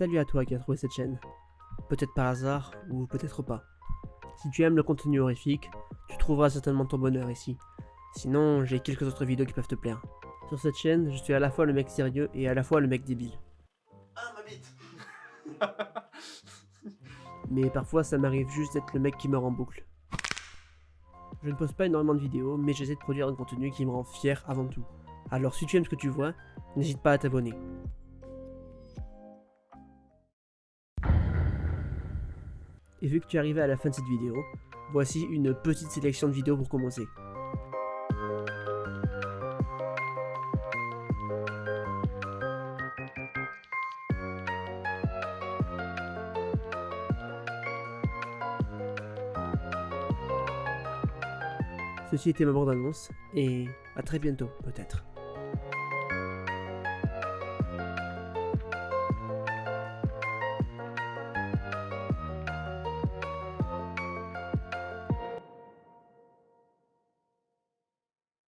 Salut à toi qui as trouvé cette chaîne. Peut-être par hasard, ou peut-être pas. Si tu aimes le contenu horrifique, tu trouveras certainement ton bonheur ici. Sinon, j'ai quelques autres vidéos qui peuvent te plaire. Sur cette chaîne, je suis à la fois le mec sérieux et à la fois le mec débile. Ah, ma bite Mais parfois, ça m'arrive juste d'être le mec qui meurt en boucle. Je ne poste pas énormément de vidéos, mais j'essaie de produire un contenu qui me rend fier avant tout. Alors si tu aimes ce que tu vois, n'hésite pas à t'abonner. Et vu que tu es arrivé à la fin de cette vidéo, voici une petite sélection de vidéos pour commencer. Ceci était ma bande-annonce, et à très bientôt peut-être.